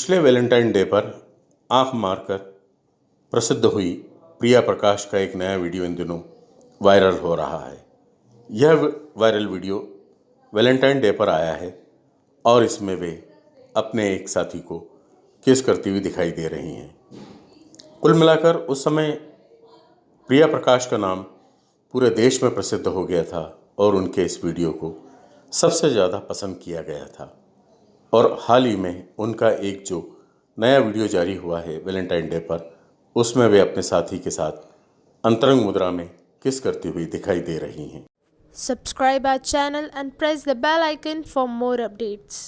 पिछले Valentine day पर आँख मारकर प्रसिद्ध हुई प्रिया प्रकाश का एक नया वीडियो इन दिनों वायरल हो रहा है। यह वायरल वीडियो वैलेंटाइन डे पर आया है और इसमें वे अपने एक साथी को किस करती हुई दिखाई दे रही हैं। कुल मिलाकर उस समय प्रिया प्रकाश का नाम पूरे देश में प्रसिद्ध हो गया था और उनके इस वीडियो को सबसे ज़्यादा पसंद किया गया था। और हाल ही में उनका एक जो नया वीडियो जारी हुआ है वैलेंटाइन डे पर, उसमें वे अपने साथी के साथ अंतरंग मुद्रा में किस करती हुई दिखाई दे रही हैं subscribe our channel and press the bell icon for more updates.